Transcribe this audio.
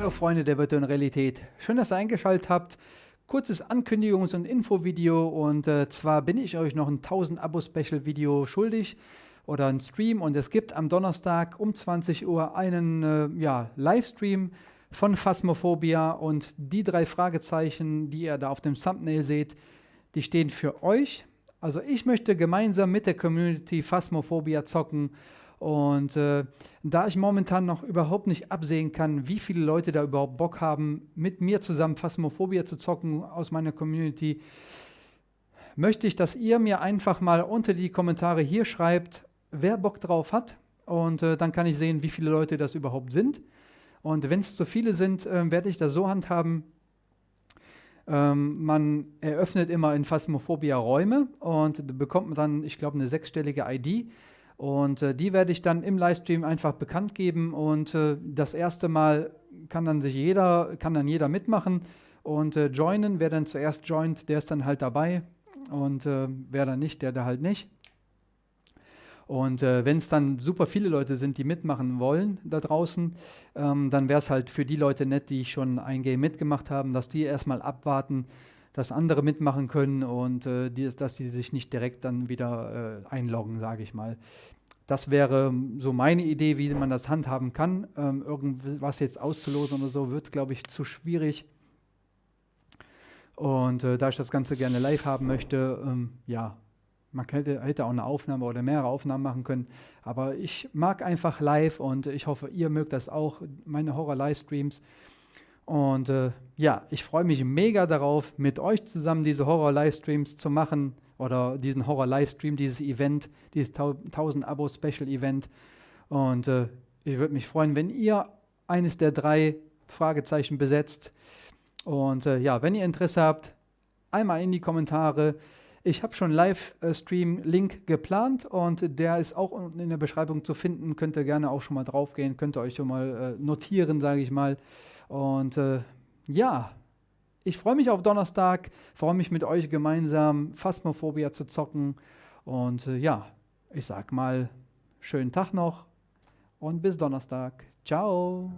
Hallo Freunde der virtuellen Realität, schön, dass ihr eingeschaltet habt. Kurzes Ankündigungs- und Infovideo und äh, zwar bin ich euch noch ein 1000 Abo-Special-Video schuldig oder ein Stream und es gibt am Donnerstag um 20 Uhr einen äh, ja, Livestream von Phasmophobia und die drei Fragezeichen, die ihr da auf dem Thumbnail seht, die stehen für euch. Also ich möchte gemeinsam mit der Community Phasmophobia zocken und äh, da ich momentan noch überhaupt nicht absehen kann, wie viele Leute da überhaupt Bock haben, mit mir zusammen Phasmophobia zu zocken aus meiner Community, möchte ich, dass ihr mir einfach mal unter die Kommentare hier schreibt, wer Bock drauf hat. Und äh, dann kann ich sehen, wie viele Leute das überhaupt sind. Und wenn es zu viele sind, äh, werde ich das so handhaben. Ähm, man eröffnet immer in Phasmophobia Räume und bekommt dann, ich glaube, eine sechsstellige ID. Und äh, die werde ich dann im Livestream einfach bekannt geben. Und äh, das erste Mal kann dann sich jeder, kann dann jeder mitmachen und äh, joinen. Wer dann zuerst joint, der ist dann halt dabei. Und äh, wer dann nicht, der da halt nicht. Und äh, wenn es dann super viele Leute sind, die mitmachen wollen da draußen, ähm, dann wäre es halt für die Leute nett, die schon ein Game mitgemacht haben, dass die erstmal abwarten, dass andere mitmachen können und äh, die, dass sie sich nicht direkt dann wieder äh, einloggen, sage ich mal. Das wäre so meine Idee, wie man das handhaben kann. Ähm, irgendwas jetzt auszulosen oder so wird, glaube ich, zu schwierig. Und äh, da ich das Ganze gerne live haben möchte, ähm, ja, man hätte, hätte, auch eine Aufnahme oder mehrere Aufnahmen machen können. Aber ich mag einfach live und ich hoffe, ihr mögt das auch, meine Horror-Livestreams. Und äh, ja, ich freue mich mega darauf, mit euch zusammen diese Horror-Livestreams zu machen oder diesen Horror-Livestream, dieses Event, dieses 1000 Abo-Special-Event. Und äh, ich würde mich freuen, wenn ihr eines der drei Fragezeichen besetzt. Und äh, ja, wenn ihr Interesse habt, einmal in die Kommentare. Ich habe schon Livestream-Link geplant und der ist auch unten in der Beschreibung zu finden. Könnt ihr gerne auch schon mal draufgehen, könnt ihr euch schon mal äh, notieren, sage ich mal. Und äh, ja, ich freue mich auf Donnerstag, freue mich mit euch gemeinsam Phasmophobia zu zocken. Und äh, ja, ich sag mal, schönen Tag noch und bis Donnerstag. Ciao.